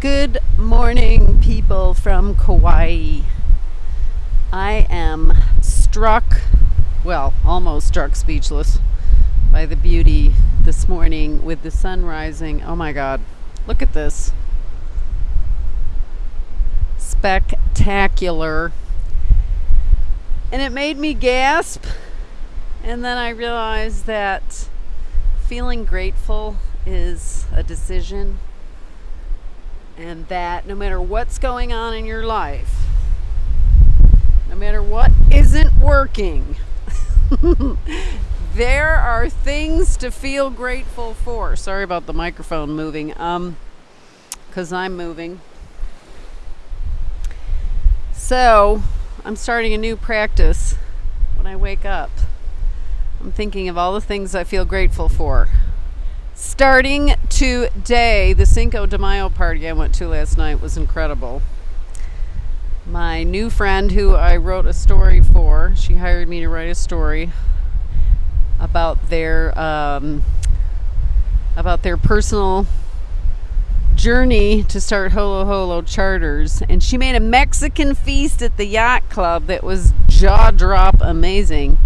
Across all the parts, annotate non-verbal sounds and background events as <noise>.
Good morning, people from Kauai. I am struck, well, almost struck speechless by the beauty this morning with the sun rising. Oh my God, look at this. Spectacular. And it made me gasp. And then I realized that feeling grateful is a decision and that no matter what's going on in your life, no matter what isn't working, <laughs> there are things to feel grateful for. Sorry about the microphone moving, um, because I'm moving. So, I'm starting a new practice when I wake up. I'm thinking of all the things I feel grateful for. Starting today, the Cinco de Mayo party I went to last night was incredible. My new friend, who I wrote a story for, she hired me to write a story about their um, about their personal journey to start Holo Holo charters, and she made a Mexican feast at the yacht club that was jaw drop amazing.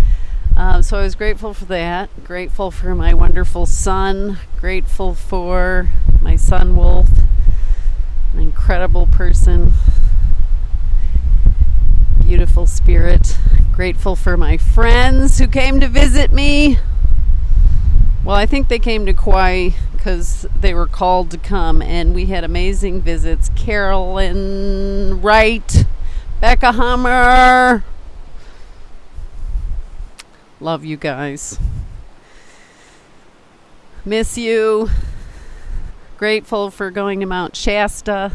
Um, so I was grateful for that. Grateful for my wonderful son. Grateful for my son Wolf, an incredible person, beautiful spirit. Grateful for my friends who came to visit me. Well, I think they came to Kauai because they were called to come, and we had amazing visits. Carolyn Wright, Becca Hammer, Love you guys. Miss you. Grateful for going to Mount Shasta.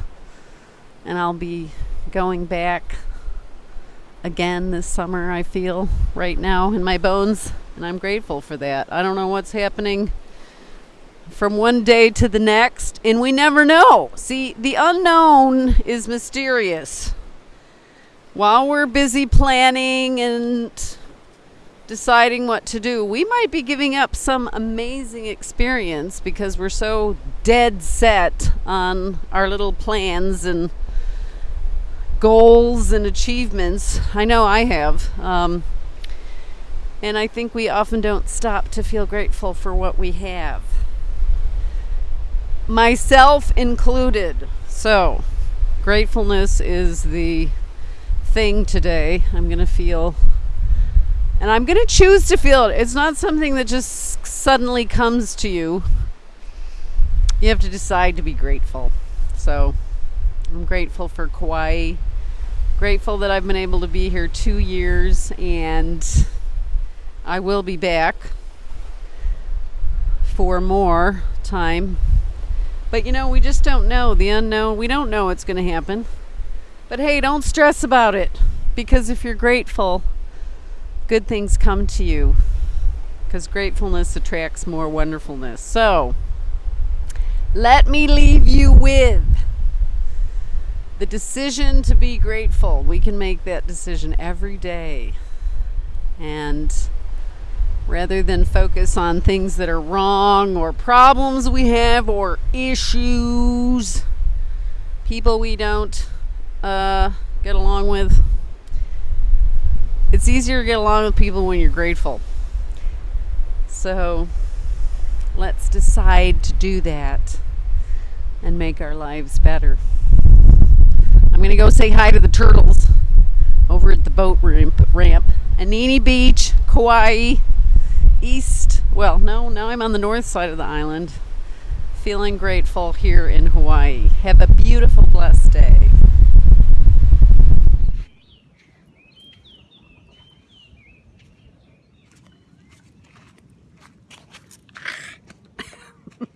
And I'll be going back again this summer, I feel, right now in my bones. And I'm grateful for that. I don't know what's happening from one day to the next, and we never know. See, the unknown is mysterious. While we're busy planning and deciding what to do, we might be giving up some amazing experience because we're so dead set on our little plans and goals and achievements. I know I have. Um, and I think we often don't stop to feel grateful for what we have. Myself included. So, gratefulness is the thing today. I'm going to feel and I'm going to choose to feel it. It's not something that just suddenly comes to you. You have to decide to be grateful. So I'm grateful for Kauai. Grateful that I've been able to be here two years and I will be back for more time. But you know, we just don't know the unknown. We don't know what's going to happen. But hey, don't stress about it because if you're grateful, good things come to you because gratefulness attracts more wonderfulness. So, let me leave you with the decision to be grateful. We can make that decision every day. And rather than focus on things that are wrong or problems we have or issues, people we don't uh, get along with, it's easier to get along with people when you're grateful. So let's decide to do that and make our lives better. I'm going to go say hi to the turtles over at the boat ramp, ramp. Anini Beach, Kauai, east. Well, no, now I'm on the north side of the island. Feeling grateful here in Hawaii. Have a beautiful, blessed day.